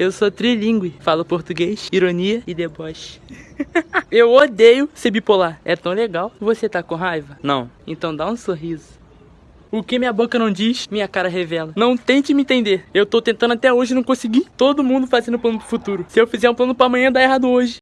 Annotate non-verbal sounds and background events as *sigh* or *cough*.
Eu sou trilingue, falo português, ironia e deboche. *laughs* Eu odeio ser bipolar. É tão legal. Você tá com raiva? Não. Então dá um sorriso. O que minha boca não diz, minha cara revela. Não tente me entender. Eu tô tentando até hoje não consegui. Todo mundo fazendo plano pro futuro. Se eu fizer um plano para amanhã, dá errado hoje.